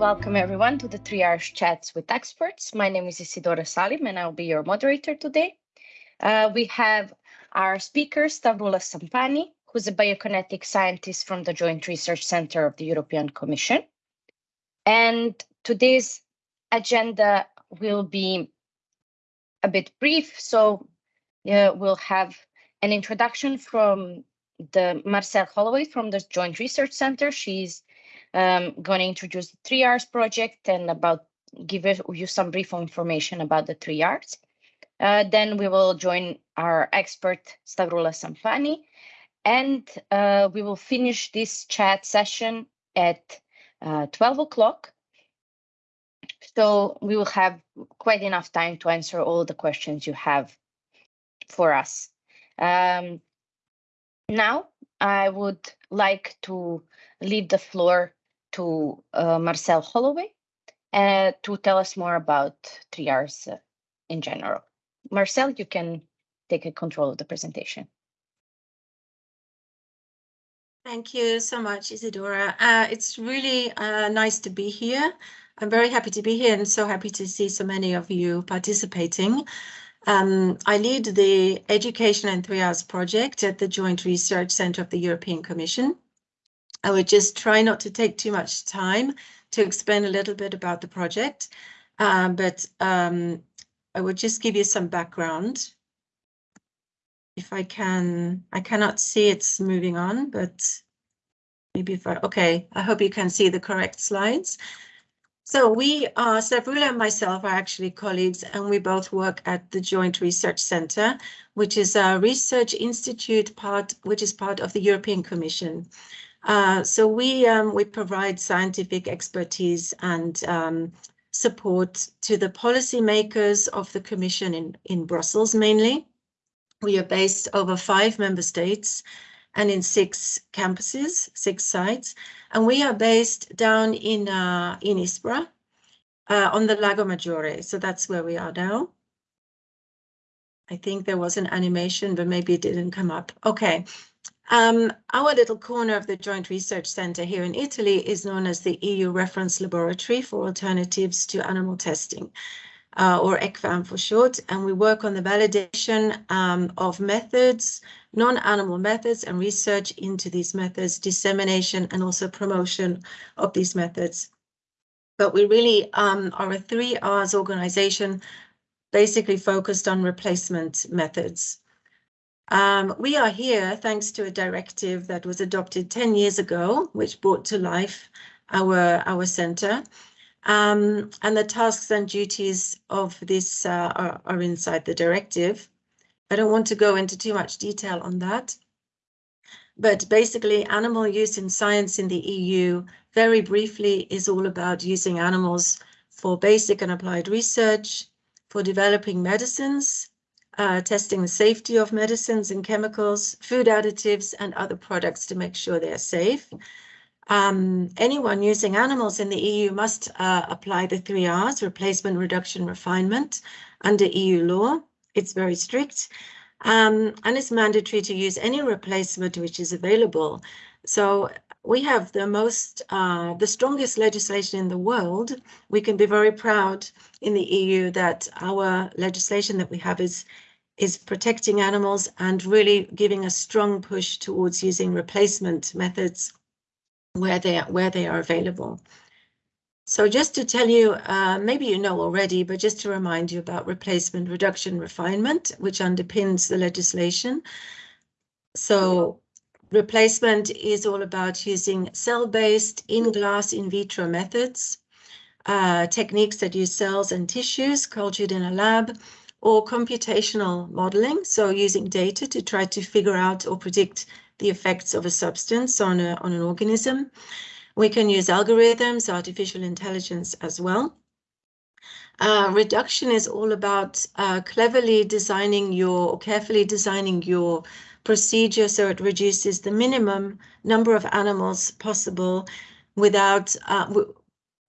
Welcome everyone to the Three R's Chats with Experts. My name is Isidora Salim and I'll be your moderator today. Uh, we have our speaker, Stavroulas Sampani, who's a biokinetic scientist from the Joint Research Center of the European Commission. And today's agenda will be a bit brief. So uh, we'll have an introduction from the Marcelle Holloway from the Joint Research Center. She's um, going to introduce the 3Rs project and about give you some brief information about the 3Rs. Uh, then we will join our expert Stavroulas Sampani, and uh, we will finish this chat session at uh, 12 o'clock. So we will have quite enough time to answer all the questions you have for us. Um, now, I would like to leave the floor to uh, Marcelle Holloway uh, to tell us more about 3Rs uh, in general. Marcelle, you can take control of the presentation. Thank you so much, Isidora. Uh, it's really uh, nice to be here. I'm very happy to be here and so happy to see so many of you participating. Um, I lead the Education and 3Rs project at the Joint Research Center of the European Commission. I would just try not to take too much time to explain a little bit about the project, um, but um, I would just give you some background. If I can, I cannot see it's moving on, but maybe if I, okay, I hope you can see the correct slides. So we are, Stavroula and myself are actually colleagues and we both work at the Joint Research Center, which is a research institute part, which is part of the European Commission. Uh, so we um, we provide scientific expertise and um, support to the policymakers of the Commission in, in Brussels mainly. We are based over five member states and in six campuses, six sites. And we are based down in, uh, in Ispra uh, on the Lago Maggiore. So that's where we are now. I think there was an animation, but maybe it didn't come up. Okay. Um, our little corner of the Joint Research Centre here in Italy is known as the EU Reference Laboratory for Alternatives to Animal Testing uh, or ECVAM for short, and we work on the validation um, of methods, non-animal methods and research into these methods, dissemination and also promotion of these methods. But we really um, are a three R's organization basically focused on replacement methods. Um, we are here thanks to a directive that was adopted 10 years ago, which brought to life our, our center. Um, and the tasks and duties of this uh, are, are inside the directive. I don't want to go into too much detail on that. But basically, animal use in science in the EU, very briefly, is all about using animals for basic and applied research, for developing medicines, uh, testing the safety of medicines and chemicals, food additives, and other products to make sure they're safe, um, anyone using animals in the EU must uh, apply the three R's, replacement, reduction, refinement, under EU law. It's very strict. Um, and it's mandatory to use any replacement which is available. So we have the most, uh, the strongest legislation in the world. We can be very proud in the EU that our legislation that we have is is protecting animals and really giving a strong push towards using replacement methods where they are, where they are available. So just to tell you, uh, maybe you know already, but just to remind you about replacement, reduction, refinement, which underpins the legislation. So replacement is all about using cell-based in-glass in vitro methods, uh, techniques that use cells and tissues cultured in a lab, or computational modeling, so using data to try to figure out or predict the effects of a substance on, a, on an organism. We can use algorithms, artificial intelligence as well. Uh, reduction is all about uh, cleverly designing your, or carefully designing your procedure so it reduces the minimum number of animals possible without, uh,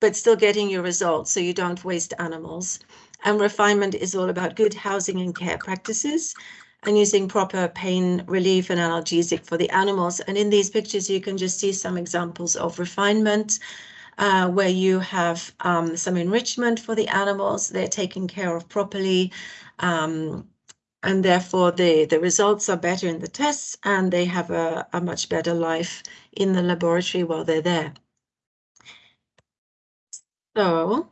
but still getting your results so you don't waste animals. And refinement is all about good housing and care practices and using proper pain relief and analgesic for the animals. And in these pictures, you can just see some examples of refinement. uh, where you have um, some enrichment for the animals, they're taken care of properly, um, and therefore the, the results are better in the tests and they have a, a much better life in the laboratory while they're there. So,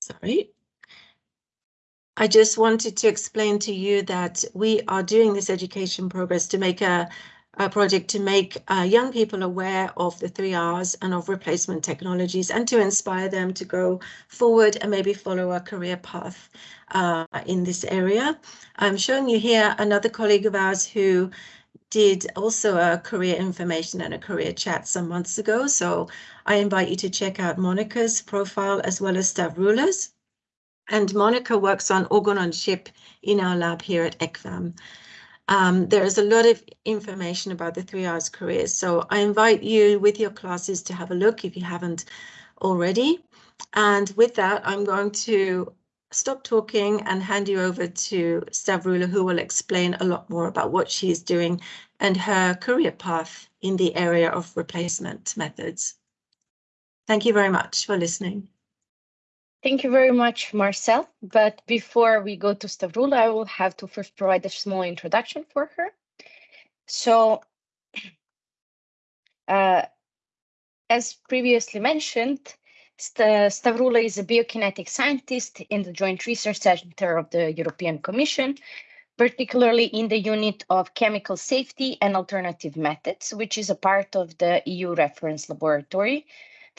sorry. I just wanted to explain to you that we are doing this education progress to make a, a project to make uh, young people aware of the three R's and of replacement technologies and to inspire them to go forward and maybe follow a career path uh, in this area. I'm showing you here another colleague of ours who did also a career information and a career chat some months ago. So I invite you to check out Monica's profile as well as Stavroulas. And Monica works on organ on chip in our lab here at ECVAM. Um, there is a lot of information about the three R's careers. So I invite you with your classes to have a look if you haven't already. And with that, I'm going to stop talking and hand you over to Stavroula, who will explain a lot more about what she is doing and her career path in the area of replacement methods. Thank you very much for listening. Thank you very much, Marcelle. But before we go to Stavroula, I will have to first provide a small introduction for her. So, uh, as previously mentioned, St Stavroula is a biokinetic scientist in the Joint Research Center of the European Commission, particularly in the unit of chemical safety and alternative methods, which is a part of the EU reference laboratory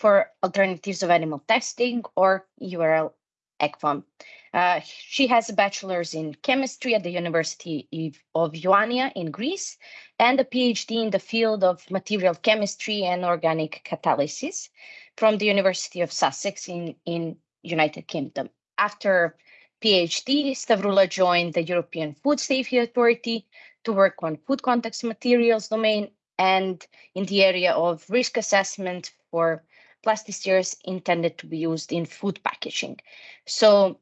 for alternatives of animal testing or URL ECVAM. Uh, she has a bachelor's in chemistry at the University of Ioannina in Greece and a PhD in the field of material chemistry and organic catalysis from the University of Sussex in, in United Kingdom. After PhD, Stavroula joined the European Food Safety Authority to work on food contact materials domain and in the area of risk assessment for plasticizers intended to be used in food packaging. So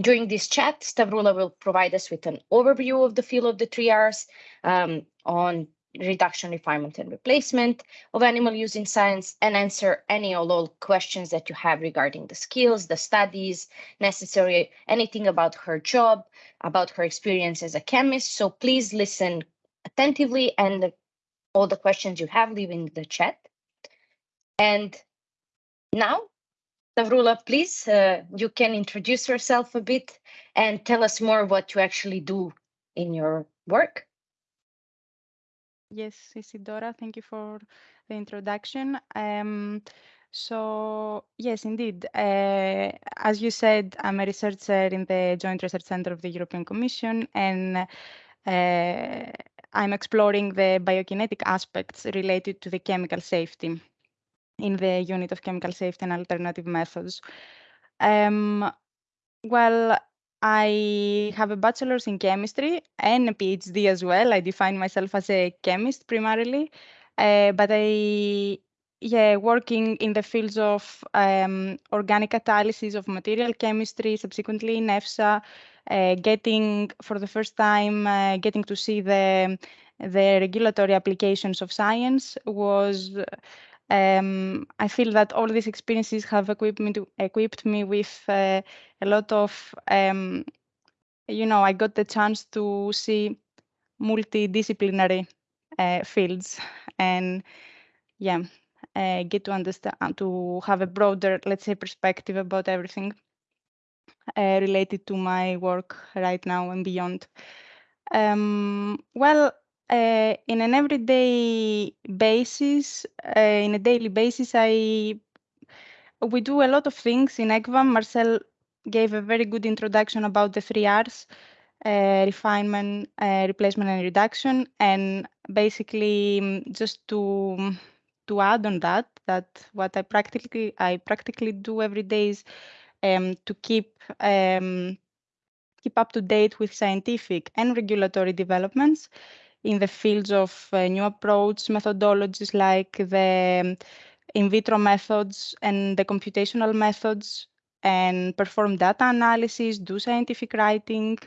during this chat, Stavroula will provide us with an overview of the field of the three R's um, on reduction, refinement, and replacement of animal use in science and answer any or all questions that you have regarding the skills, the studies necessary, anything about her job, about her experience as a chemist. So please listen attentively and all the questions you have, leave in the chat. And now, Stavroula, please, uh, you can introduce yourself a bit and tell us more what you actually do in your work. Yes, Isidora, thank you for the introduction. Um, so yes, indeed. Uh, as you said, I'm a researcher in the Joint Research Center of the European Commission, and uh, I'm exploring the biokinetic aspects related to the chemical safety in the unit of chemical safety and alternative methods. Um, well, I have a bachelor's in chemistry and a PhD as well. I define myself as a chemist primarily, uh, but I yeah working in the fields of um, organic catalysis of material chemistry, subsequently in EFSA, uh, getting for the first time uh, getting to see the the regulatory applications of science was um, I feel that all these experiences have equipped me, to, equipped me with uh, a lot of, um, you know, I got the chance to see multidisciplinary uh, fields and, yeah, uh, get to understand, to have a broader, let's say, perspective about everything uh, related to my work right now and beyond. Um, well, uh, in an everyday basis, uh, in a daily basis, I we do a lot of things in ECVAM. Marcelle gave a very good introduction about the three R's, uh, refinement, replacement, and reduction. And basically, um, just to to add on that, that what I practically I practically do every day is um, to keep um, keep up to date with scientific and regulatory developments in the fields of uh, new approach methodologies like the um, in vitro methods and the computational methods and perform data analysis, do scientific writing,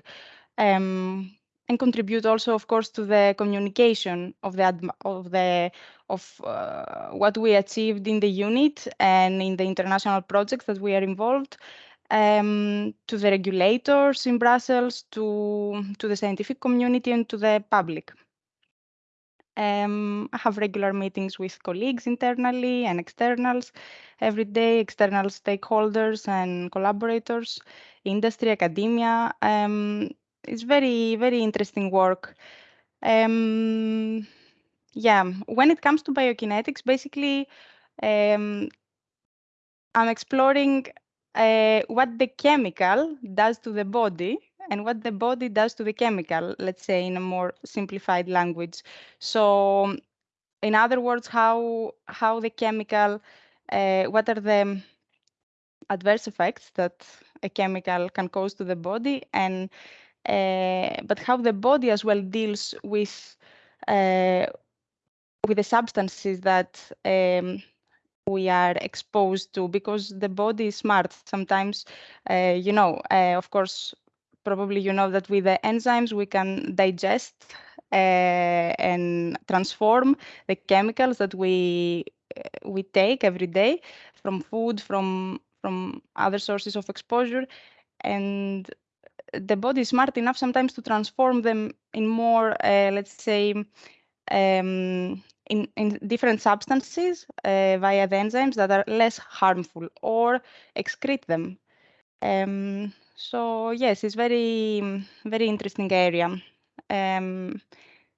um, and contribute also, of course, to the communication of the of the of uh, what we achieved in the unit and in the international projects that we are involved. Um, to the regulators in Brussels, to to the scientific community, and to the public. Um, I have regular meetings with colleagues internally and externals every day, external stakeholders and collaborators, industry, academia. Um, it's very, very interesting work. Um, yeah, when it comes to biokinetics, basically, um, I'm exploring uh, what the chemical does to the body and what the body does to the chemical, let's say in a more simplified language. So in other words, how, how the chemical, uh, what are the adverse effects that a chemical can cause to the body and uh, but how the body as well deals with uh, with the substances that um, we are exposed to because the body is smart sometimes uh, you know of course probably you know that with the enzymes we can digest uh, and transform the chemicals that we uh, we take every day from food from from other sources of exposure and the body is smart enough sometimes to transform them in more uh, let's say um, in, in different substances uh, via the enzymes that are less harmful or excrete them. Um, so yes, it's very, very interesting area. Um,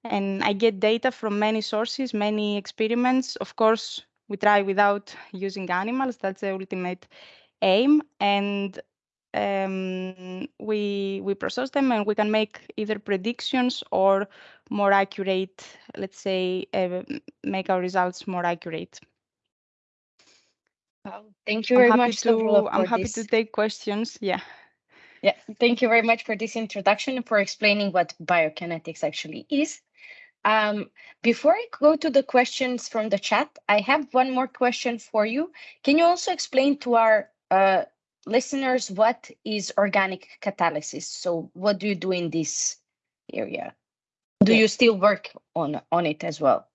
and I get data from many sources, many experiments. Of course, we try without using animals. That's the ultimate aim. And um, we we process them and we can make either predictions or more accurate, let's say, uh, make our results more accurate. Wow, thank you I'm very much, to I'm happy this. to take questions. Yeah. Yeah, thank you very much for this introduction and for explaining what biokinetics actually is. Um, before I go to the questions from the chat, I have one more question for you. Can you also explain to our uh, listeners what is organic catalysis? So what do you do in this area? Do Yeah. you still work on, on it as well?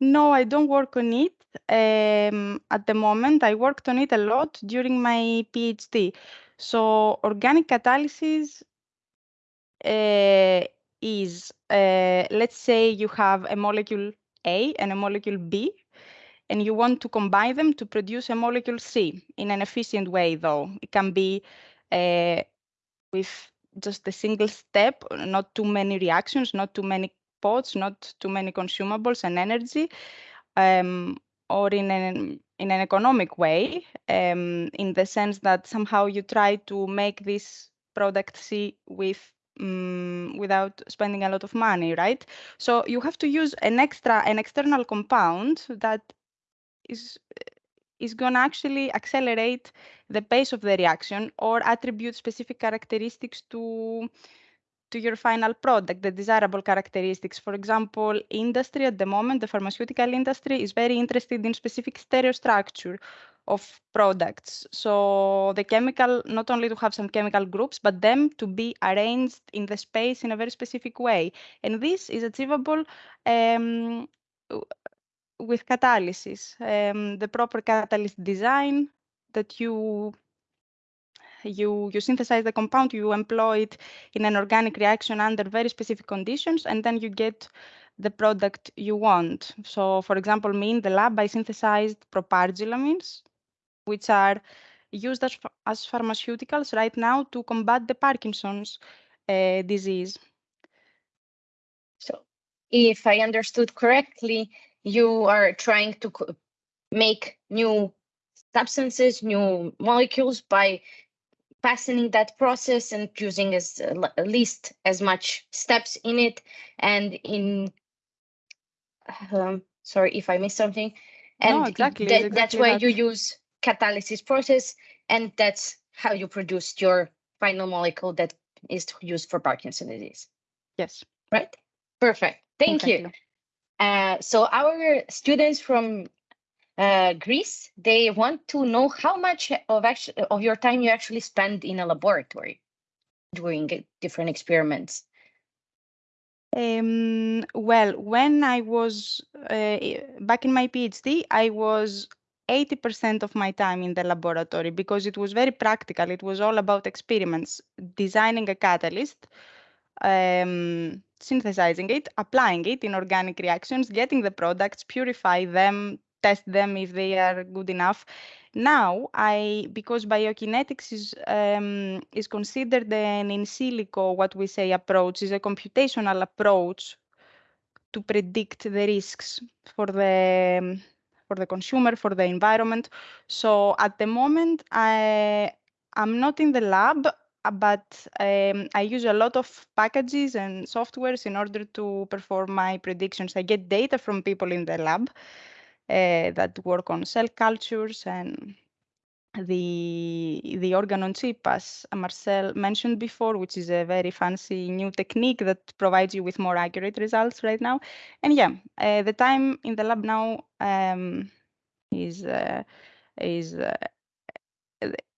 No, I don't work on it um, at the moment. I worked on it a lot during my PhD. So organic catalysis uh, is, uh, let's say you have a molecule A and a molecule B, and you want to combine them to produce a molecule C in an efficient way, though. It can be uh, with just a single step, not too many reactions, not too many pots, not too many consumables and energy, um, or in an in an economic way, um, in the sense that somehow you try to make this product C with um, without spending a lot of money, right? So you have to use an extra, an external compound that is is going to actually accelerate the pace of the reaction or attribute specific characteristics to to your final product, the desirable characteristics. For example, industry at the moment, the pharmaceutical industry is very interested in specific stereostructure of products. So the chemical, not only to have some chemical groups, but them to be arranged in the space in a very specific way. And this is achievable um, with catalysis, um, the proper catalyst design that you you you synthesize the compound, you employ it in an organic reaction under very specific conditions, and then you get the product you want. So, for example, me in the lab, I synthesized propargylamines, which are used as, as pharmaceuticals right now to combat the Parkinson's uh, disease. So if I understood correctly, you are trying to make new substances, new molecules by passing that process and using as uh, least as much steps in it and in um, sorry if I missed something. And No, exactly, it's that- that's exactly why that. you use catalysis process and that's how you produce your final molecule that is used for Parkinson's disease Yes. right? Perfect. Thank you. exactly. Uh, so our students from uh, Greece, they want to know how much of actually of your time you actually spend in a laboratory doing different experiments. Um, well, when I was uh, back in my PhD, I was 80% of my time in the laboratory because it was very practical. It was all about experiments, designing a catalyst, um, synthesizing it, applying it in organic reactions, getting the products, purify them, test them if they are good enough. Now, I because biokinetics is um, is considered an in silico, what we say approach, is a computational approach to predict the risks for the for the consumer, for the environment. So at the moment, I I'm not in the lab, but um, I use a lot of packages and softwares in order to perform my predictions. I get data from people in the lab uh, that work on cell cultures and the the organ on chip, as Marcelle mentioned before, which is a very fancy new technique that provides you with more accurate results right now. And yeah, uh, the time in the lab now um, is uh, is uh,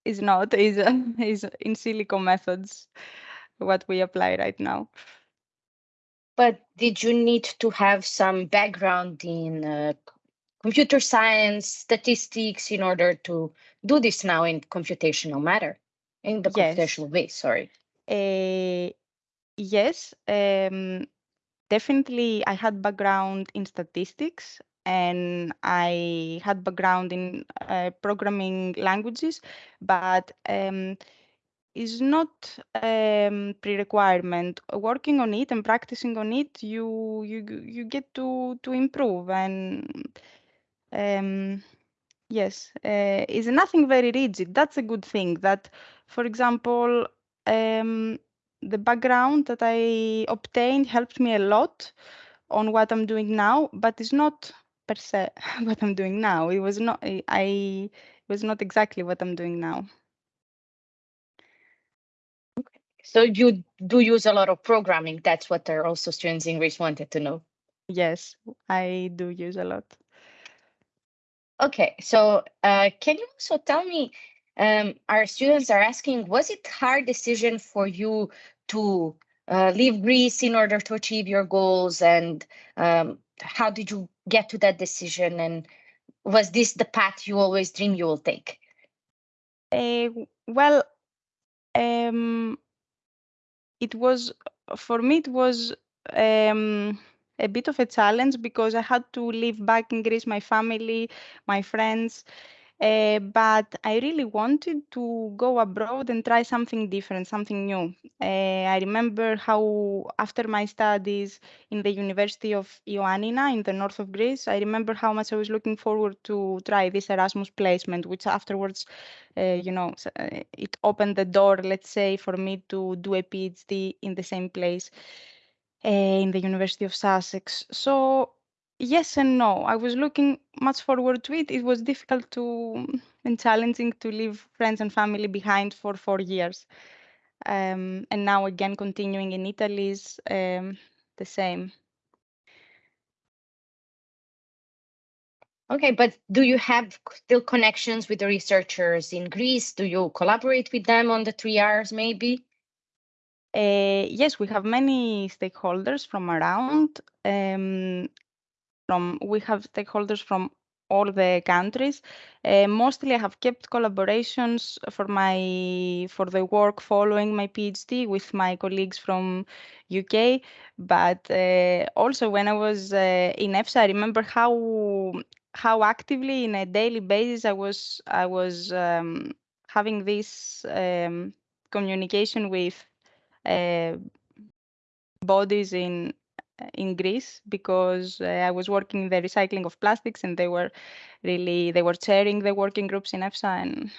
is not is is in silico methods what we apply right now. But did you need to have some background in uh, computer science, statistics in order to do this now in computational matter, in the Yes. computational way, sorry. Uh, yes, um, definitely. I had background in statistics and I had background in uh, programming languages, but um, is not um, pre-requirement. Working on it and practicing on it, you you you get to to improve and um, Yes, uh, is nothing very rigid. That's a good thing. That, for example, um, the background that I obtained helped me a lot on what I'm doing now, but it's not per se what I'm doing now. It was not. I, was not exactly what I'm doing now. So you do use a lot of programming. That's what our also students in Greece wanted to know. Yes, I do use a lot. Okay, so uh, can you also tell me, um, our students are asking, was it hard decision for you to uh, leave Greece in order to achieve your goals? And um, how did you get to that decision? And was this the path you always dream you will take? Uh, well, um, it was for me. It was um, a bit of a challenge because I had to leave back in Greece my family, my friends. Uh, but I really wanted to go abroad and try something different, something new. Uh, I remember how, after my studies in the University of Ioannina in the north of Greece, I remember how much I was looking forward to try this Erasmus placement, which afterwards, uh, you know, it opened the door, let's say, for me to do a PhD in the same place in the University of Sussex. So yes and no. I was looking much forward to it. It was difficult to and challenging to leave friends and family behind for four years. Um, and now again, continuing in Italy is um, the same. Okay, but do you have still connections with the researchers in Greece? Do you collaborate with them on the three R's maybe? Uh, yes, we have many stakeholders from around. Um, from we have stakeholders from all the countries. Uh, mostly, I have kept collaborations for my for the work following my PhD with my colleagues from UK. But uh, also, when I was in EFSA, I remember how how actively, in a daily basis, I was I was um, having this um, communication with bodies in in Greece because uh, I was working in the recycling of plastics and they were really they were chairing the working groups in EFSA and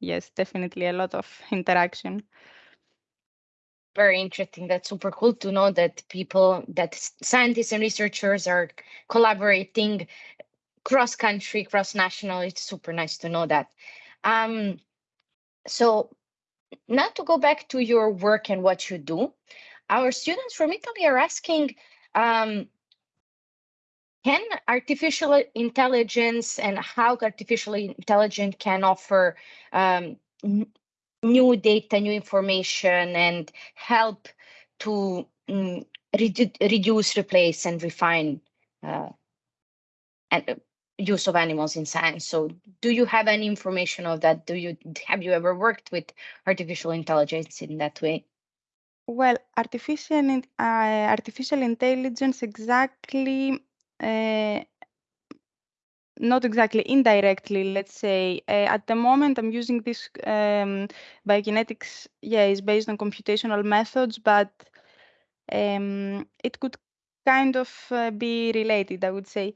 yes, definitely a lot of interaction. Very interesting. That's super cool to know that people, that scientists and researchers are collaborating cross country, cross national. It's super nice to know that. Um, so now to go back to your work and what you do, our students from Italy are asking, um, can artificial intelligence and how artificial intelligence can offer um, new data, new information, and help to mm, redu- reduce, replace, and refine uh, and uh, use of animals in science. So, do you have any information of that? Do you have you ever worked with artificial intelligence in that way? Well, artificial uh, artificial intelligence exactly uh, not exactly indirectly let's say uh, at the moment i'm using this um, biokinetics yeah is based on computational methods but um, it could kind of uh, be related i would say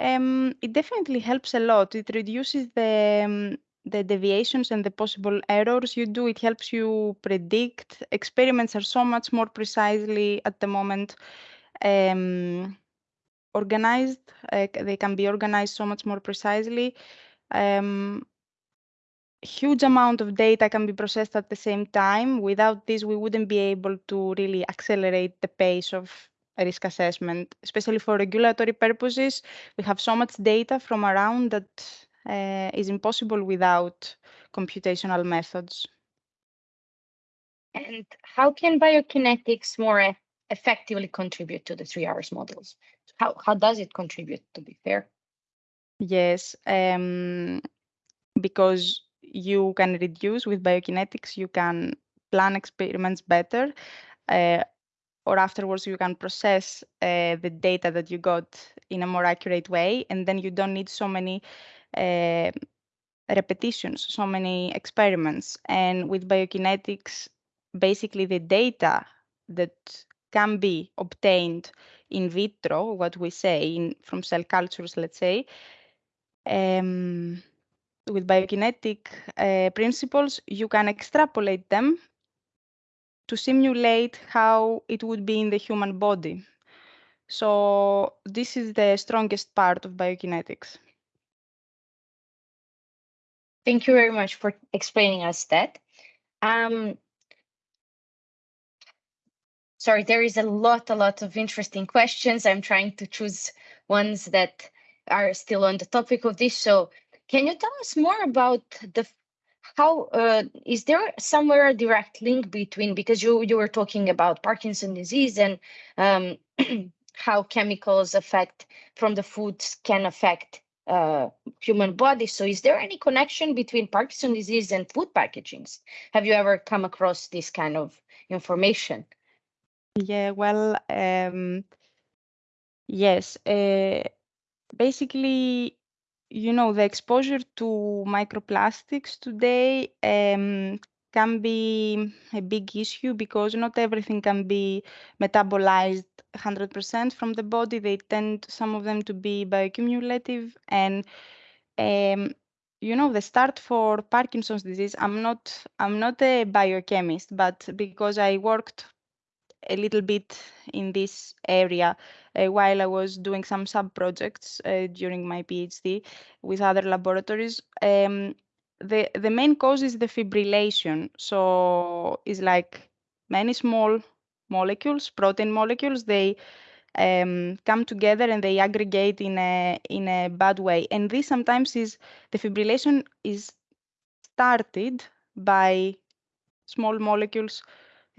um, it definitely helps a lot it reduces the um, the deviations and the possible errors you do it helps you predict experiments are so much more precisely at the moment um, organized. Uh, they can be organized so much more precisely. Um, huge amount of data can be processed at the same time. Without this, we wouldn't be able to really accelerate the pace of risk assessment, especially for regulatory purposes. We have so much data from around that uh, is impossible without computational methods. And how can biokinetics more effectively contribute to the three R's models? How, how does it contribute, to be fair? Yes, um, because you can reduce with biokinetics, you can plan experiments better, uh, or afterwards you can process uh, the data that you got in a more accurate way, and then you don't need so many uh, repetitions, so many experiments. And with biokinetics, basically the data that can be obtained in vitro, what we say in, from cell cultures, let's say, um, with biokinetic uh, principles, you can extrapolate them to simulate how it would be in the human body. So this is the strongest part of biokinetics. Thank you very much for explaining us that. Um, sorry, there is a lot, a lot of interesting questions. I'm trying to choose ones that are still on the topic of this. So can you tell us more about the how uh, is there somewhere a direct link between because you you were talking about Parkinson disease and um, how chemicals affect from the foods can affect uh, human body. So is there any connection between Parkinson disease and food packagings? Have you ever come across this kind of information? Yeah, well, um, yes. Uh, basically, you know, the exposure to microplastics today um, can be a big issue because not everything can be metabolized 100% from the body. They tend, some of them, to be bioaccumulative. And, um, you know, the start for Parkinson's disease, I'm not, I'm not a biochemist, but because I worked a little bit in this area uh, while I was doing some sub projects uh, during my PhD with other laboratories. Um, the the main cause is the fibrillation. So it's like many small molecules, protein molecules. They um, come together and they aggregate in a in a bad way. And this sometimes is the fibrillation is started by small molecules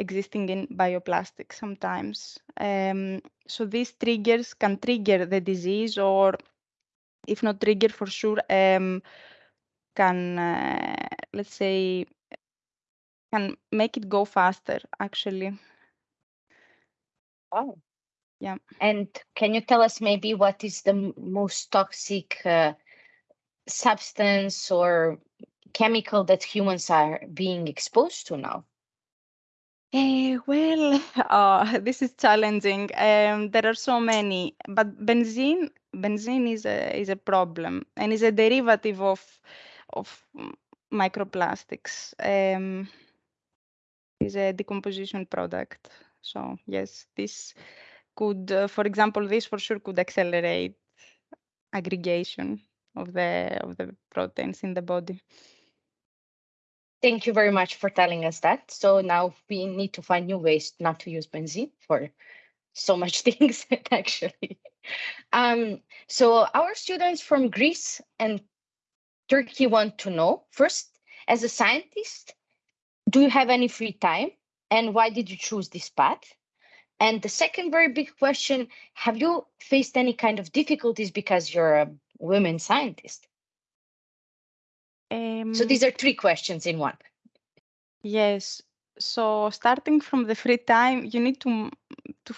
existing in bioplastics sometimes. Um, so these triggers can trigger the disease or if not trigger for sure, um, can, uh, let's say, can make it go faster actually. Oh. Yeah. And can you tell us maybe what is the most toxic uh, substance or chemical that humans are being exposed to now? Eh, well, uh, this is challenging. Um, there are so many, but benzene, benzene is a is a problem and is a derivative of of microplastics. Um, is a decomposition product. So yes, this could, uh, for example, this for sure could accelerate aggregation of the of the proteins in the body. Thank you very much for telling us that. So now we need to find new ways not to use benzene for so much things actually. Um, so our students from Greece and Turkey want to know first, as a scientist, do you have any free time and why did you choose this path? And the second very big question, have you faced any kind of difficulties because you're a women scientist? Um, So these are three questions in one. Yes. So starting from the free time, you need to to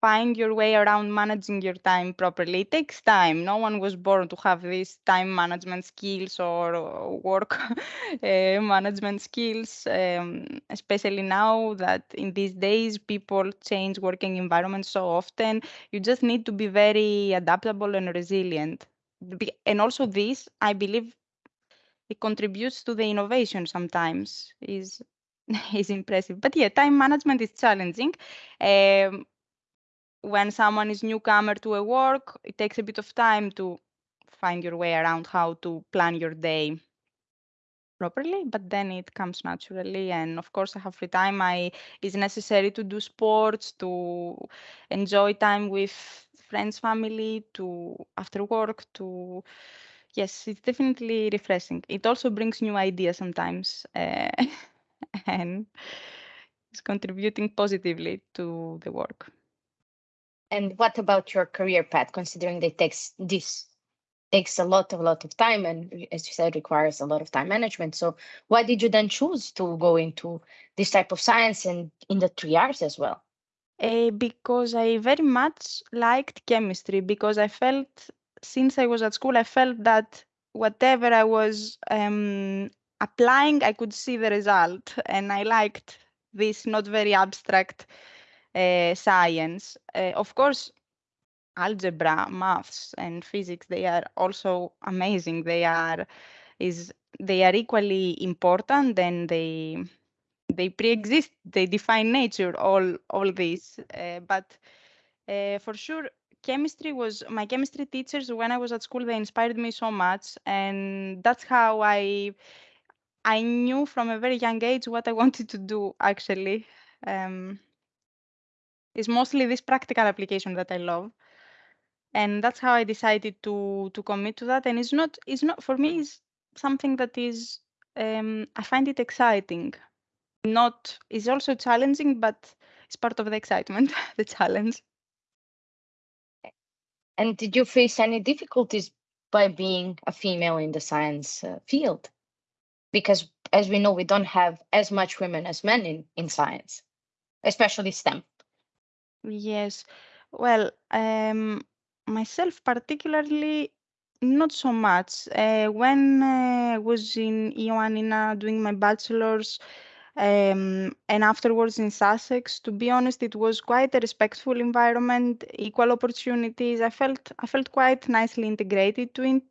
find your way around managing your time properly. It takes time. No one was born to have these time management skills or work uh, management skills, um, especially now that in these days people change working environments so often. You just need to be very adaptable and resilient. And also this, I believe, it contributes to the innovation sometimes is is impressive. But yeah time management is challenging. Um, when someone is newcomer to a work it takes a bit of time to find your way around how to plan your day properly but then it comes naturally. And of course i have free time. I it's necessary to do sports to enjoy time with friends family to after work to yes it's definitely refreshing it also brings new ideas sometimes uh, and it's contributing positively to the work And what about your career path, considering that it takes this takes a lot, a lot of time, and as you said, requires a lot of time management. So why did you then choose to go into this type of science and in the three R's as well? Uh, because I very much liked chemistry because I felt since I was at school, I felt that whatever I was um, applying, I could see the result, and I liked this not very abstract uh, science. Uh, of course, algebra, maths, and physics they are also amazing. They are is they are equally important, and they they pre-exist they define nature all all these uh, but uh, for sure chemistry was my chemistry teachers when i was at school they inspired me so much and that's how i i knew from a very young age what i wanted to do actually um, it's mostly this practical application that i love and that's how i decided to to commit to that and it's not it's not for me it's something that is um, i find it exciting not it's also challenging, but it's part of the excitement, the challenge. And did you face any difficulties by being a female in the science uh, field? Because as we know, we don't have as much women as men in, in science, especially STEM. Yes. Well, um, myself particularly, not so much. Uh, when uh, I was in Ioannina doing my bachelor's, um, and afterwards in Sussex, to be honest, it was quite a respectful environment, equal opportunities. I felt I felt quite nicely integrated to it.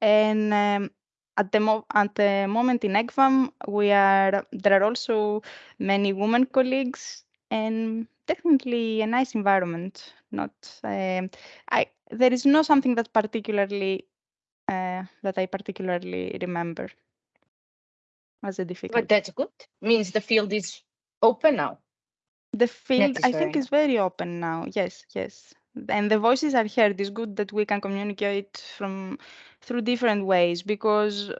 And um, at the mo- at the moment in ECVAM, we are there are also many women colleagues and definitely a nice environment. Not um, I there is no something that particularly uh, that I particularly remember as a difficult. But that's good. Means the field is open now. The field, is I think, is very open now. Yes, yes. And the voices are heard. It's good that we can communicate from through different ways because,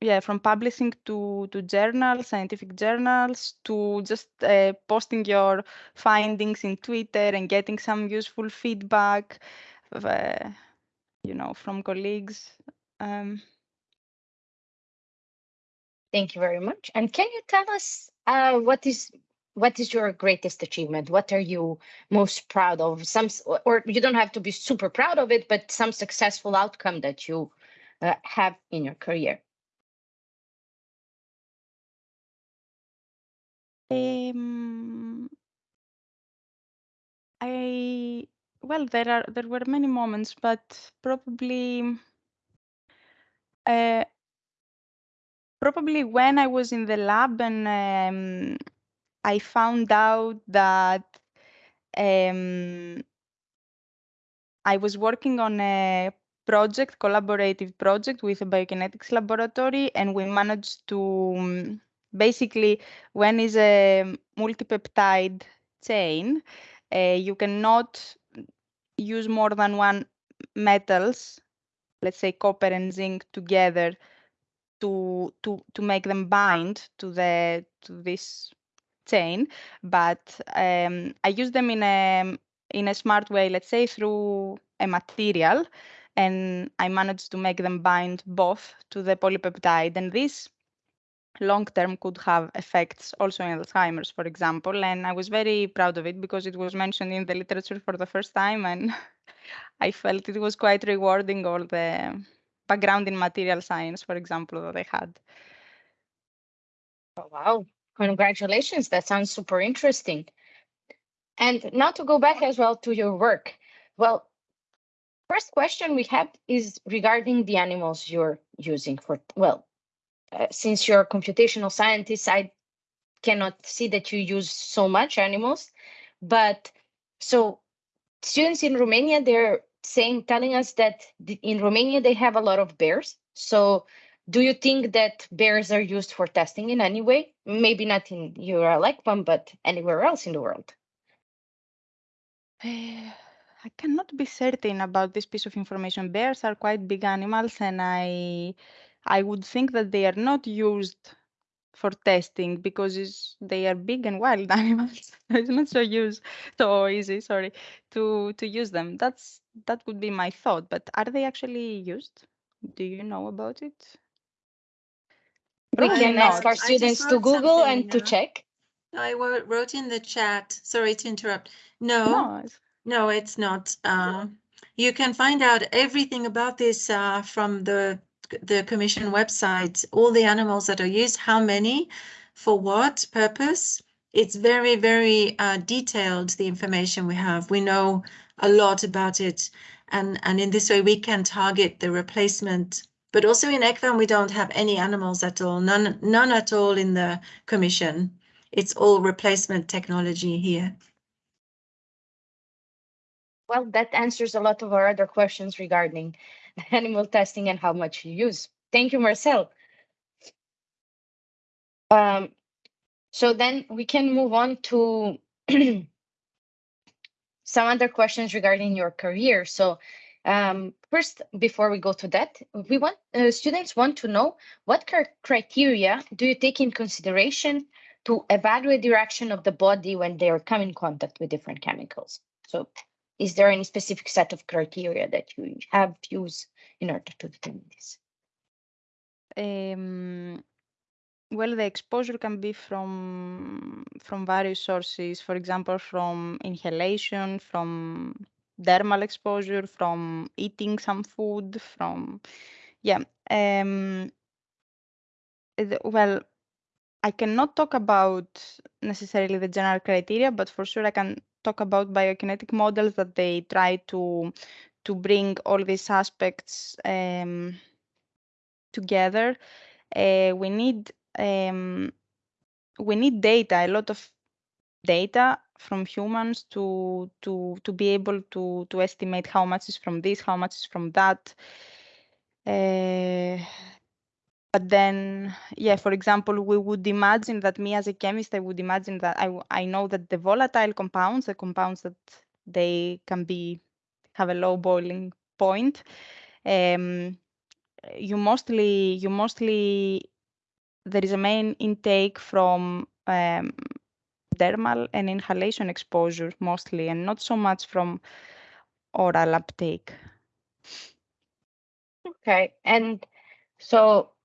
yeah, from publishing to to journals, scientific journals, to just uh, posting your findings in Twitter and getting some useful feedback, uh, you know, from colleagues. Um, Thank you very much. And can you tell us uh, what is what is your greatest achievement? What are you most proud of? Some, or- you don't have to be super proud of it, but some successful outcome that you uh, have in your career. um, I well, there are there were many moments, but probably uh, probably when I was in the lab and um, I found out that um, I was working on a project, collaborative project with a biokinetics laboratory, and we managed to um, basically, when is a multipeptide chain, uh, you cannot use more than one metals, let's say copper and zinc together to to to make them bind to the to this chain, but um, I use them in a in a smart way, let's say through a material, and I managed to make them bind both to the polypeptide. And this long term could have effects also in Alzheimer's, for example. And I was very proud of it because it was mentioned in the literature for the first time. And I felt it was quite rewarding all the background in material science, for example, that I had. Oh, wow. Congratulations. That sounds super interesting. And now to go back as well to your work. Well, first question we have is regarding the animals you're using for, well, uh, since you're a computational scientist, I cannot see that you use so much animals, but so students in Romania, they're saying, telling us that in Romania, they have a lot of bears. So do you think that bears are used for testing in any way? Maybe not in EURL ECVAM, but anywhere else in the world? I cannot be certain about this piece of information. Bears are quite big animals, and I I would think that they are not used for testing because they are big and wild animals. it's not so use so easy, sorry, to to use them. That's that would be my thought. But are they actually used? Do you know about it? We Probably can ask our students to Google and something, to uh, check. I wrote in the chat, sorry to interrupt. No, No, it's- no, it's not. Uh, you can find out everything about this uh, from the the commission website, all the animals that are used, how many, for what purpose. It's very, very uh, detailed, the information we have. We know a lot about it. And, and in this way, we can target the replacement. But also in ECVAM, we don't have any animals at all, none, none at all in the commission. It's all replacement technology here. Well, that answers a lot of our other questions regarding animal testing and how much you use. Thank you, Marcelle. Um, so then we can move on to some other questions regarding your career. So um, first, before we go to that, we want uh, students want to know what cr- criteria do you take in consideration to evaluate the reaction of the body when they are come in contact with different chemicals. So is there any specific set of criteria that you have used in order to determine this? Um, well, the exposure can be from from various sources. For example, from inhalation, from dermal exposure, from eating some food, from yeah. Um, the- well, I cannot talk about necessarily the general criteria, but for sure I can talk about biokinetic models that they try to to bring all these aspects um, together. Uh, we need um, we need data, a lot of data from humans to to to be able to to estimate how much is from this, how much is from that. Uh, but then, yeah, for example, we would imagine that me as a chemist, I would imagine that i i know that the volatile compounds, the compounds that they can be have a low boiling point, um, you mostly you mostly there is a main intake from um, dermal and inhalation exposure mostly, and not so much from oral uptake. Okay, and so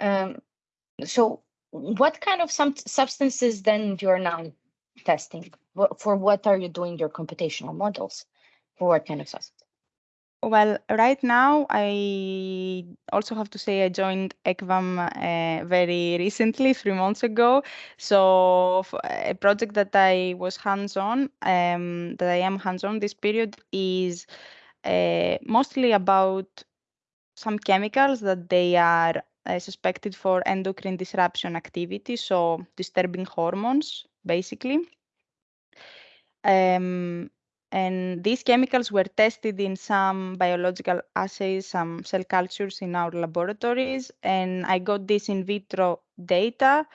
um, so what kind of some substances then you're now testing? For what are you doing your computational models? For what kind of substance? Well, right now, I also have to say I joined ECVAM uh, very recently, three months ago. So a project that I was hands-on, um, that I am hands-on this period is uh, mostly about some chemicals that they are uh, suspected for endocrine disruption activity, so disturbing hormones, basically. Um, and these chemicals were tested in some biological assays, some cell cultures in our laboratories, and I got this in vitro data,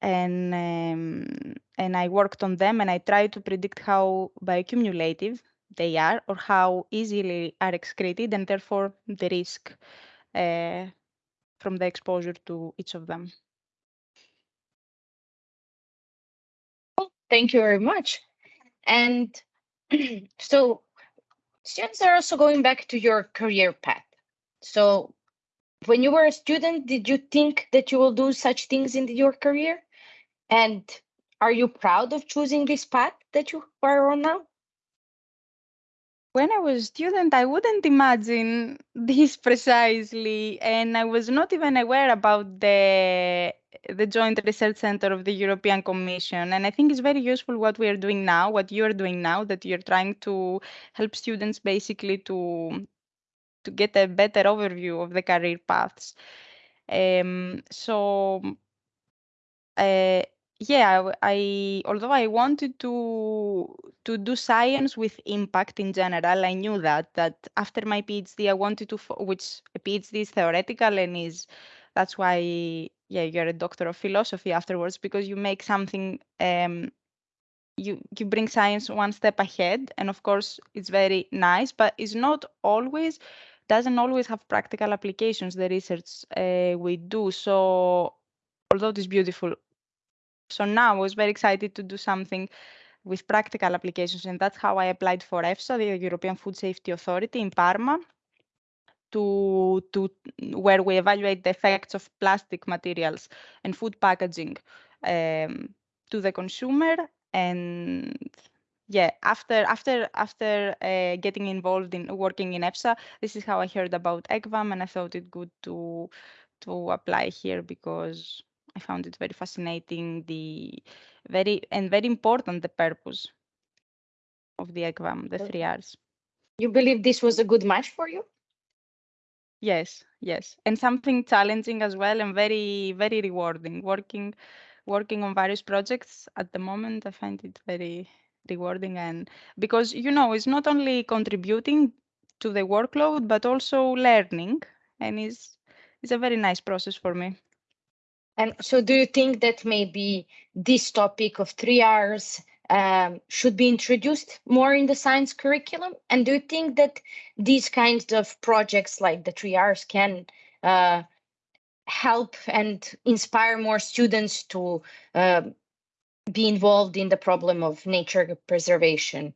and um, and I worked on them, and I tried to predict how bioaccumulative they are, or how easily are excreted, and therefore the risk uh, from the exposure to each of them. Well, thank you very much. And so students are also going back to your career path. So when you were a student, did you think that you will do such things in your career? And are you proud of choosing this path that you are on now? When I was a student, I wouldn't imagine this precisely, and I was not even aware about the the Joint Research Center of the European Commission. And I think it's very useful what we are doing now, what you are doing now, that you're trying to help students basically to to get a better overview of the career paths. Um, so uh, yeah, I although I wanted to to do science with impact in general, I knew that that after my PhD I wanted to, which a PhD is theoretical and is that's why yeah you're a doctor of philosophy afterwards because you make something um, you you bring science one step ahead and of course it's very nice but it's not always doesn't always have practical applications the research uh, we do. So although it's beautiful so now I was very excited to do something with practical applications, and that's how I applied for EFSA, the European Food Safety Authority in Parma, to, to where we evaluate the effects of plastic materials and food packaging um, to the consumer. And yeah, after after after uh, getting involved in working in EFSA, this is how I heard about ECVAM, and I thought it good to to apply here because I found it very fascinating, the very and very important the purpose of the ECVAM, the three R's. You believe this was a good match for you? Yes, yes, and something challenging as well, and very very rewarding. Working working on various projects at the moment, I find it very rewarding, and because you know it's not only contributing to the workload but also learning, and it's it's a very nice process for me. And so do you think that maybe this topic of three R's um, should be introduced more in the science curriculum? And do you think that these kinds of projects like the three R's can uh, help and inspire more students to uh, be involved in the problem of nature preservation?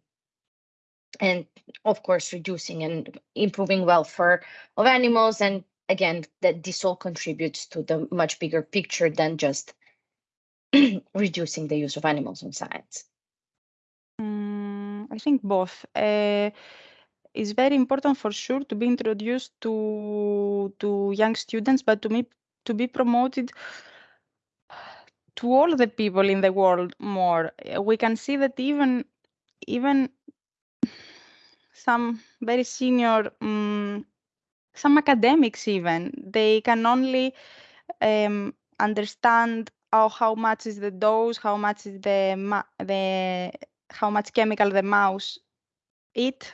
And of course, reducing and improving welfare of animals and again, that this all contributes to the much bigger picture than just reducing the use of animals in science? Mm, I think both. Uh, it's very important for sure to be introduced to to young students, but to me to be promoted to all the people in the world more. We can see that even even some very senior um, some academics even they can only um, understand oh, how much is the dose, how much is the the how much chemical the mouse eat,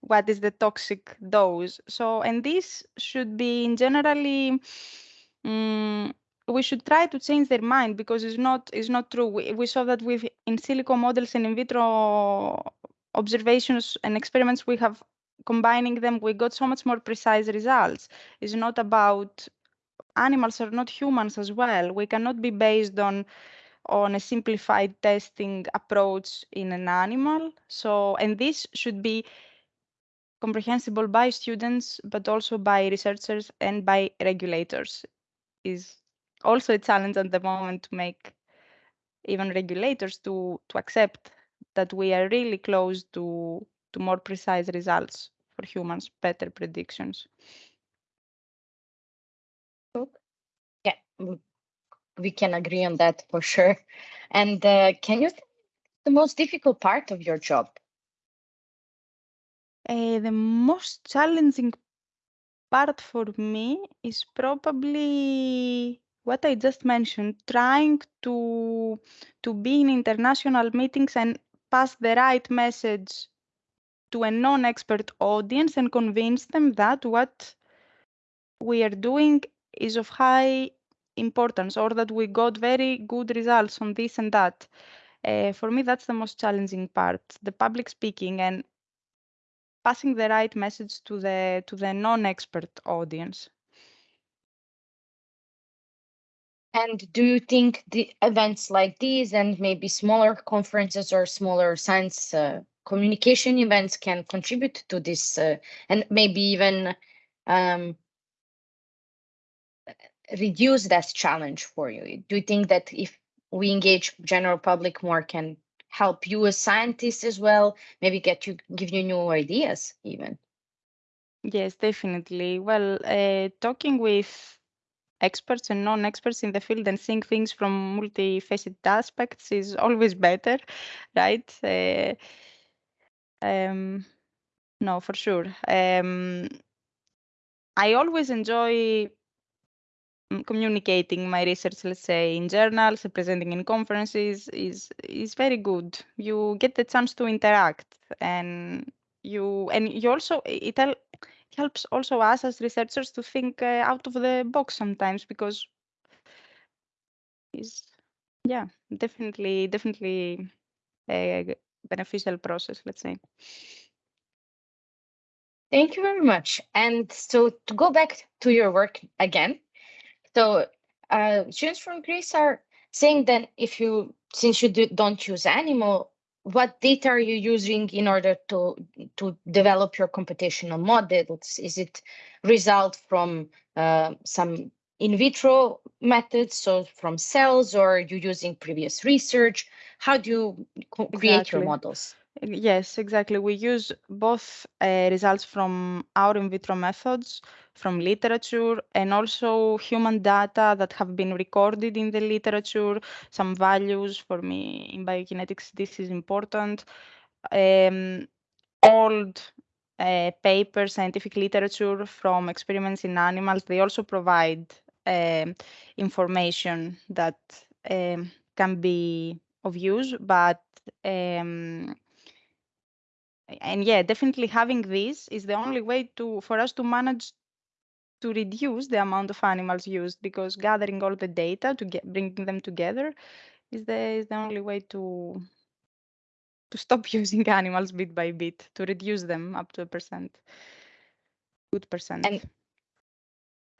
what is the toxic dose. So, and this should be in generally. Um, we should try to change their mind because it's not it's not true. We, we saw that with in silico models and in vitro observations and experiments we have combining them, we got so much more precise results. It's not about animals are not humans as well. We cannot be based on on a simplified testing approach in an animal. So, and this should be comprehensible by students, but also by researchers and by regulators. Is also a challenge at the moment to make even regulators to to accept that we are really close to to more precise results for humans, better predictions. Yeah, we can agree on that for sure. And uh, can you the most difficult part of your job? Uh, the most challenging part for me is probably what I just mentioned, trying to to be in international meetings and pass the right message to a non-expert audience and convince them that what we are doing is of high importance or that we got very good results on this and that. Uh, for me, that's the most challenging part, the public speaking and passing the right message to the to the non-expert audience. And do you think the events like these and maybe smaller conferences or smaller science uh, communication events can contribute to this uh, and maybe even um, reduce that challenge for you? Do you think that if we engage general public more can help you as scientists as well, maybe get you give you new ideas even? Yes, definitely. Well, uh, talking with experts and non-experts in the field and seeing things from multifaceted aspects is always better, right? Uh, um, no, for sure. Um, I always enjoy mm, communicating my research, let's say in journals, presenting in conferences is is very good. You get the chance to interact and you and you also it helps also us as researchers to think uh, out of the box sometimes because it's yeah definitely definitely a beneficial process let's say thank you very much and so to go back to your work again so uh, students from greece are saying that if you since you do, don't use animal what data are you using in order to to develop your computational models? Is it result from uh, some in vitro methods, so from cells, or are you using previous research? How do you create your models? Yes, exactly. We use both uh, results from our in vitro methods, from literature, and also human data that have been recorded in the literature. Some values for me in biokinetics, this is important. Um, old uh, paper, scientific literature from experiments in animals, they also provide uh, information that um, can be of use, but um, and yeah, definitely having this is the only way to for us to manage to reduce the amount of animals used because gathering all the data to get bringing them together is the is the only way to to stop using animals bit by bit to reduce them up to a percent good percent. And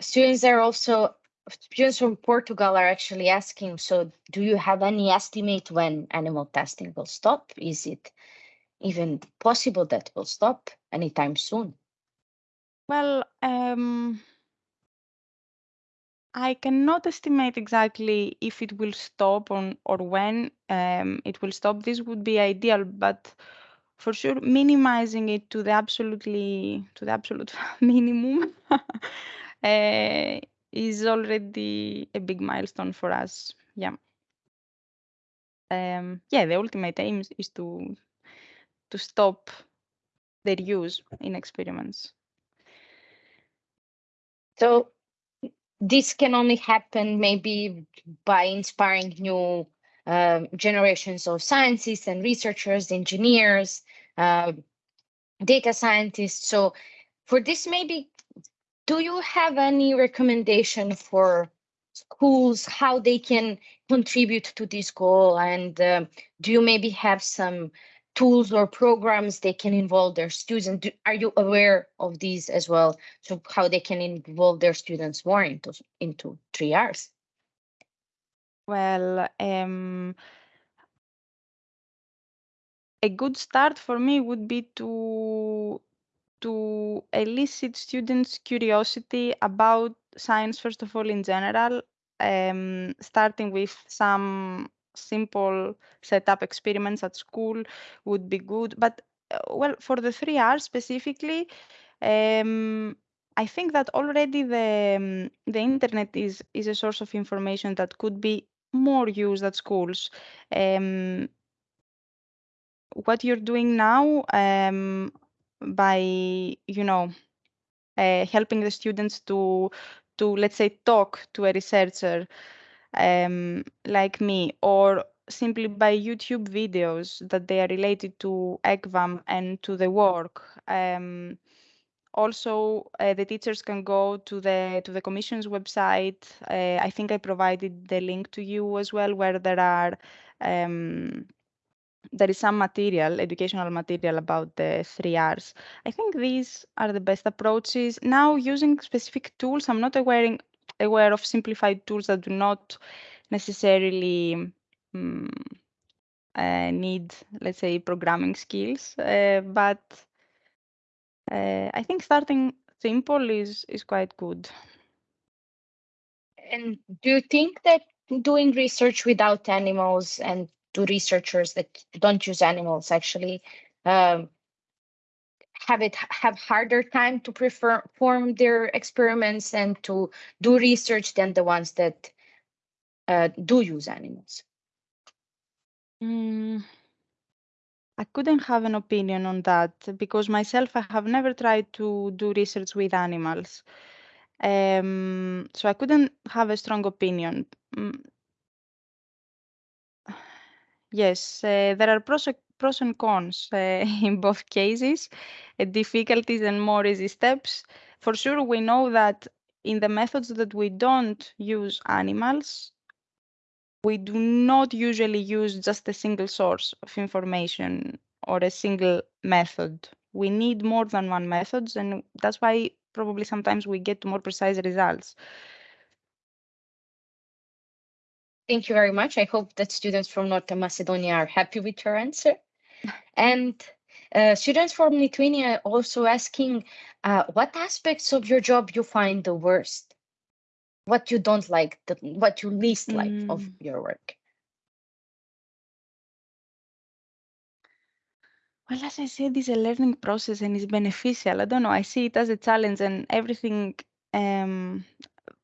students are also students from portugal are actually asking so do you have any estimate when animal testing will stop is it even possible that will stop anytime soon? Well, um, I cannot estimate exactly if it will stop on or when um, it will stop. This would be ideal, but for sure, minimizing it to the absolutely to the absolute minimum uh, is already a big milestone for us. Yeah. Um, yeah, the ultimate aim is to to stop their use in experiments. So this can only happen maybe by inspiring new uh, generations of scientists and researchers, engineers, uh, data scientists. So for this, maybe, do you have any recommendation for schools, how they can contribute to this goal? And uh, do you maybe have some tools or programs they can involve their students? Are you aware of these as well? So how they can involve their students more into into 3Rs? Well, um, a good start for me would be to to elicit students' curiosity about science, first of all, in general, um, starting with some simple setup experiments at school would be good. But uh, well, for the 3Rs specifically, um, I think that already the um, the internet is is a source of information that could be more used at schools. Um, what you're doing now um, by you know uh, helping the students to to let's say talk to a researcher um, like me or simply by YouTube videos that they are related to ECVAM and to the work. Um, also, uh, the teachers can go to the to the Commission's website. Uh, I think I provided the link to you as well, where there are um, there is some material, educational material about the 3Rs. I think these are the best approaches. Now, using specific tools, I'm not aware aware of simplified tools that do not necessarily um, uh, need, let's say, programming skills. Uh, but uh, I think starting simple is is quite good. And do you think that doing research without animals and to researchers that don't use animals actually um, have it have harder time to perform their experiments and to do research than the ones that uh, do use animals? Mm, I couldn't have an opinion on that because myself, I have never tried to do research with animals. Um, so I couldn't have a strong opinion. Yes, uh, there are pros, pros and cons uh, in both cases, uh, difficulties and more easy steps. For sure, we know that in the methods that we don't use animals, we do not usually use just a single source of information or a single method. We need more than one methods, and that's why probably sometimes we get more precise results. Thank you very much. I hope that students from North Macedonia are happy with your answer. And uh, students from Lithuania also asking, uh, what aspects of your job you find the worst? What you don't like, the, what you least like of Mm. your work? Well, as I said, it's a learning process and it's beneficial. I don't know. I see it as a challenge and everything. Um,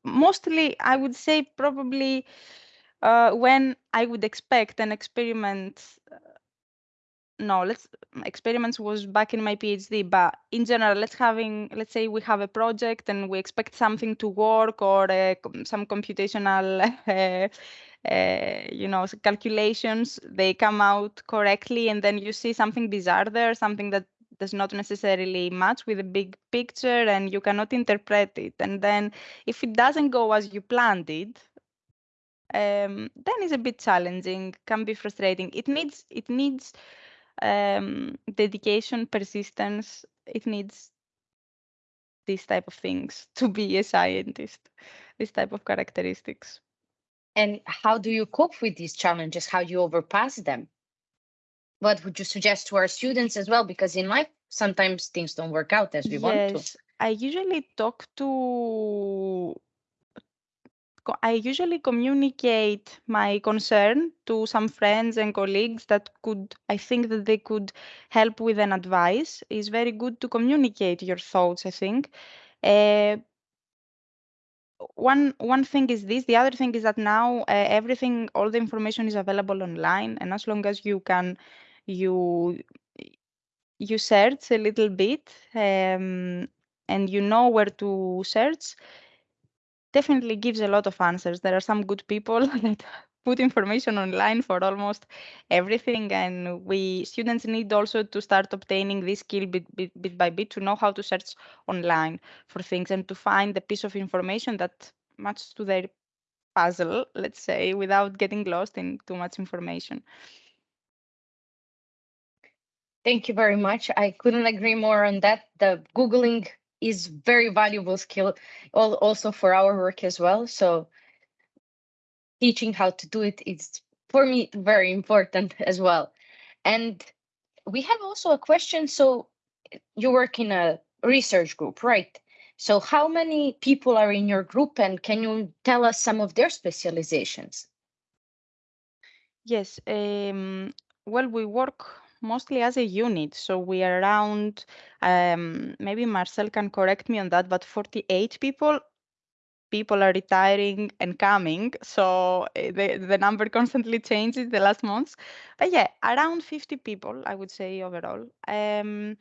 mostly, I would say probably uh, when I would expect an experiment. uh, No, let's experiments was back in my PhD, but in general, let's having let's say we have a project and we expect something to work or uh, some computational uh, uh, you know calculations they come out correctly and then you see something bizarre there something that does not necessarily match with the big picture and you cannot interpret it and then if it doesn't go as you planned it um, then it's a bit challenging can be frustrating it needs it needs um, dedication persistence it needs these type of things to be a scientist this type of characteristics And how do you cope with these challenges? How do you overpass them? What would you suggest to our students as well? Because in life, sometimes things don't work out as we want to. Yes, I usually talk to. I usually communicate my concern to some friends and colleagues that could, I think that they could help with an advice. It's very good to communicate your thoughts, I think. Uh, one one thing is this the other thing is that now uh, everything all the information is available online and as long as you can you you search a little bit um, and you know where to search definitely gives a lot of answers there are some good people that put information online for almost everything and we students need also to start obtaining this skill bit, bit, bit by bit to know how to search online for things and to find the piece of information that matches to their puzzle let's say without getting lost in too much information Thank you very much. I couldn't agree more on that. The Googling is very valuable skill also for our work as well. So teaching how to do it is for me very important as well. And we have also a question. So you work in a research group, right? So how many people are in your group and can you tell us some of their specializations? Yes, um, well, we work mostly as a unit, so we are around, um, maybe Marcelle can correct me on that, but 48 people. People are retiring and coming, so uh, the the number constantly changes the last months. But yeah, around 50 people, I would say overall. Um,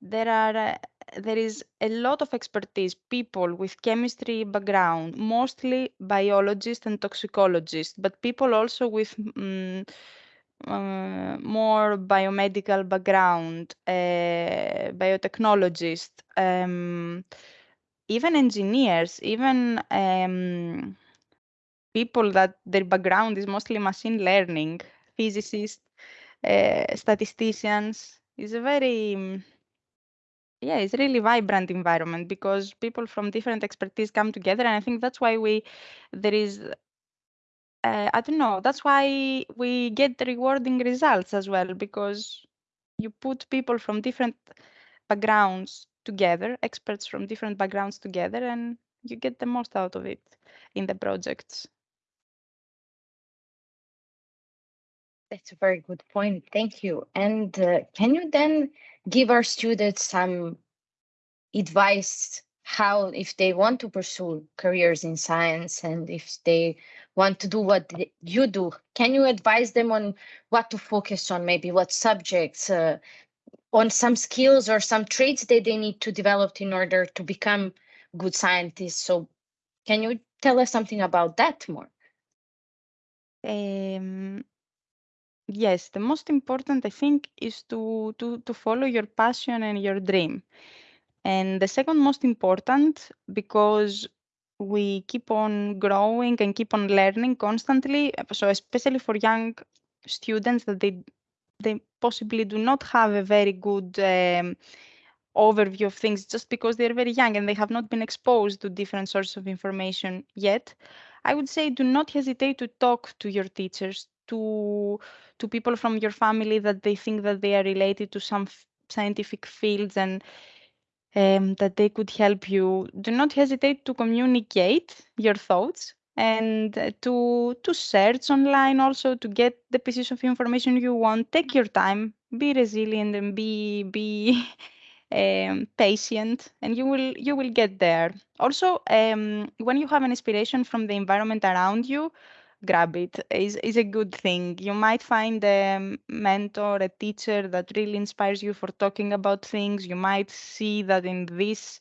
there are uh, there is a lot of expertise people with chemistry background mostly biologists and toxicologists but people also with mm, uh, more biomedical background uh, biotechnologists um, even engineers even um, people that their background is mostly machine learning physicists uh, statisticians is a very yeah, it's really vibrant environment because people from different expertise come together, and I think that's why we there is. Uh, I don't know. That's why we get the rewarding results as well because you put people from different backgrounds together, experts from different backgrounds together, and you get the most out of it in the projects. That's a very good point. Thank you. And uh, can you then give our students some advice how, if they want to pursue careers in science and if they want to do what you do, can you advise them on what to focus on, maybe what subjects, uh, on some skills or some traits that they need to develop in order to become good scientists? So can you tell us something about that more? Um, yes, the most important I think is to to to follow your passion and your dream. And the second most important because we keep on growing and keep on learning constantly. So especially for young students that they they possibly do not have a very good um, overview of things just because they're very young and they have not been exposed to different sources of information yet. I would say do not hesitate to talk to your teachers, to to people from your family that they think that they are related to some scientific fields and um, that they could help you. Do not hesitate to communicate your thoughts and uh, to to search online also to get the pieces of information you want. Take your time, be resilient, and be be um, patient, and you will you will get there. Also, um, when you have an inspiration from the environment around you, grab it is is a good thing. You might find a mentor, a teacher that really inspires you for talking about things. You might see that in this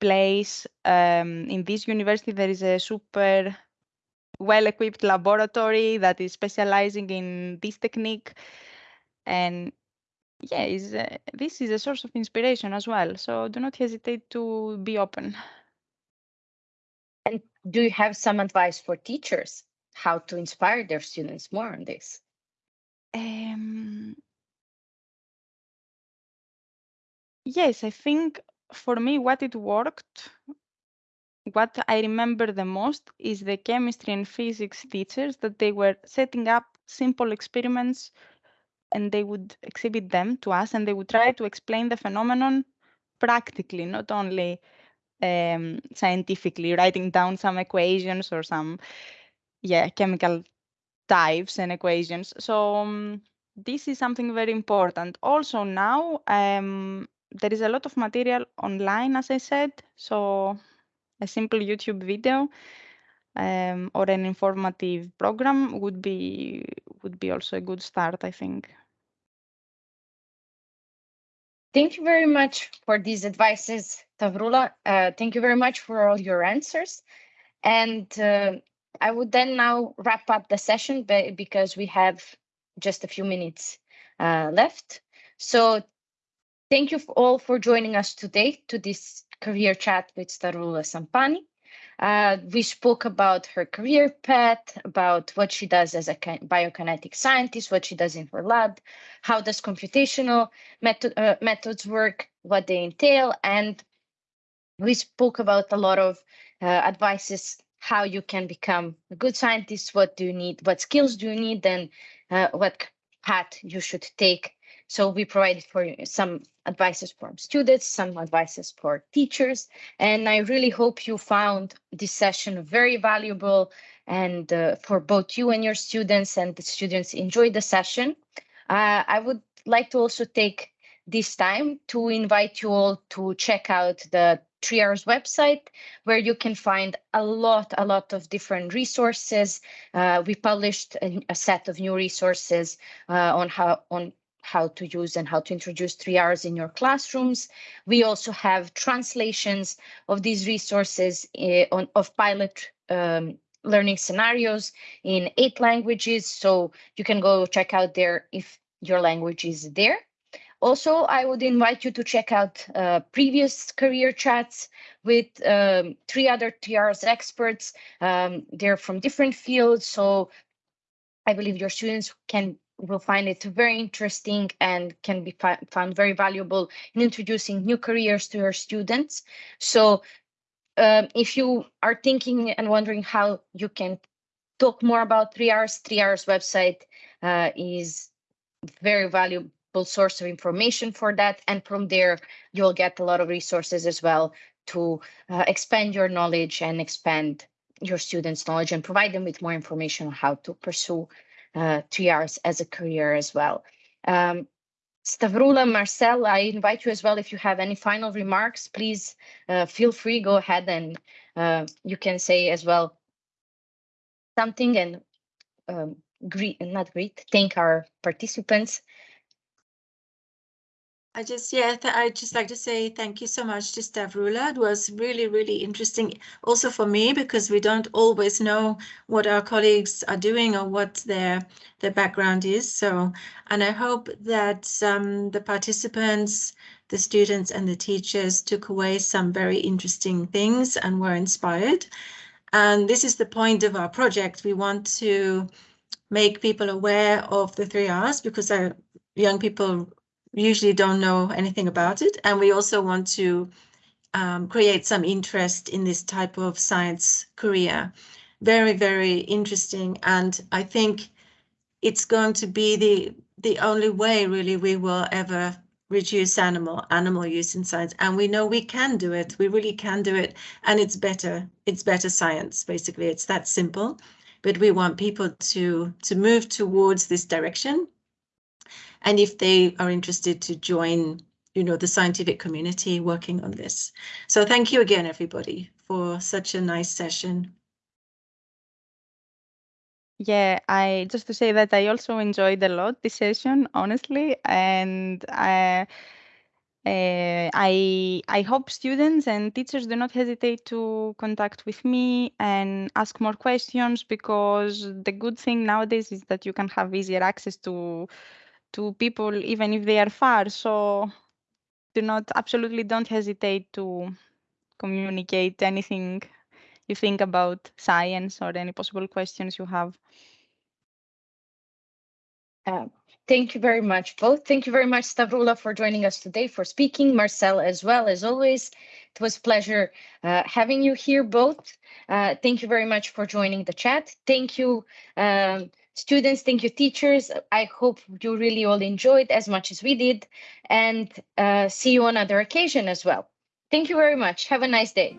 place, um, in this university, there is a super well-equipped laboratory that is specializing in this technique, and yeah, is this is a source of inspiration as well. So do not hesitate to be open. And do you have some advice for teachers? How to inspire their students more on this? Um, yes, I think for me, what it worked, what I remember the most is the chemistry and physics teachers that they were setting up simple experiments and they would exhibit them to us and they would try to explain the phenomenon practically, not only um, scientifically, writing down some equations or some yeah chemical types and equations. So um, this is something very important. Also now um, there is a lot of material online, as I said. So a simple YouTube video um, or an informative program would be would be also a good start, I think. Thank you very much for these advices, Stavroula. Uh, thank you very much for all your answers. And uh, I would then now wrap up the session because we have just a few minutes uh, left. So thank you all for joining us today to this career chat with Stavroula Sampani. Uh, we spoke about her career path, about what she does as a biokinetic scientist, what she does in her lab, how does computational method, uh, methods work, what they entail, and we spoke about a lot of uh, advices how you can become a good scientist, what do you need, what skills do you need, and uh, what path you should take. So we provided for you some advices for students, some advices for teachers, and I really hope you found this session very valuable and uh, for both you and your students and the students enjoy the session. Uh, I would like to also take this time to invite you all to check out the 3Rs website, where you can find a lot, a lot of different resources. Uh, we published a, a, set of new resources uh, on how on how to use and how to introduce 3Rs in your classrooms. We also have translations of these resources uh, on, of pilot um, learning scenarios in eight languages. So you can go check out there if your language is there. Also, I would invite you to check out uh, previous career chats with um, three other 3Rs experts. Um, they're from different fields, so I believe your students can will find it very interesting and can be found very valuable in introducing new careers to your students. So um, if you are thinking and wondering how you can talk more about 3Rs, 3Rs website uh, is very valuable source of information for that. And from there, you'll get a lot of resources as well to uh, expand your knowledge and expand your students' knowledge and provide them with more information on how to pursue uh, 3Rs as a career as well. Um, Stavroula, Marcelle, I invite you as well. If you have any final remarks, please uh, feel free, go ahead and uh, you can say as well something and um, greet, not greet, thank our participants. I just, yeah, I'd just like to say thank you so much to Stavroula. It was really, really interesting also for me because we don't always know what our colleagues are doing or what their their background is. So, and I hope that um, the participants, the students and the teachers took away some very interesting things and were inspired. And this is the point of our project. We want to make people aware of the three R's because our young people usually don't know anything about it. And we also want to um, create some interest in this type of science career. Very, very interesting. And I think it's going to be the the only way really we will ever reduce animal animal use in science and we know we can do it we really can do it and it's better it's better science basically it's that simple but we want people to to move towards this direction and if they are interested to join you know the scientific community working on this. So thank you again everybody for such a nice session. Yeah, I just to say that I also enjoyed a lot this session, honestly, and I, uh, I I hope students and teachers do not hesitate to contact with me and ask more questions because the good thing nowadays is that you can have easier access to to people even if they are far. So do not absolutely don't hesitate to communicate anything you think about science or any possible questions you have. Uh, thank you very much, both. Thank you very much, Stavroula, for joining us today, for speaking. Marcelle, as well, as always. It was pleasure uh, having you here, both. Uh, thank you very much for joining the chat. Thank you, um, students. Thank you, teachers. I hope you really all enjoyed as much as we did. And uh, see you on other occasion as well. Thank you very much. Have a nice day.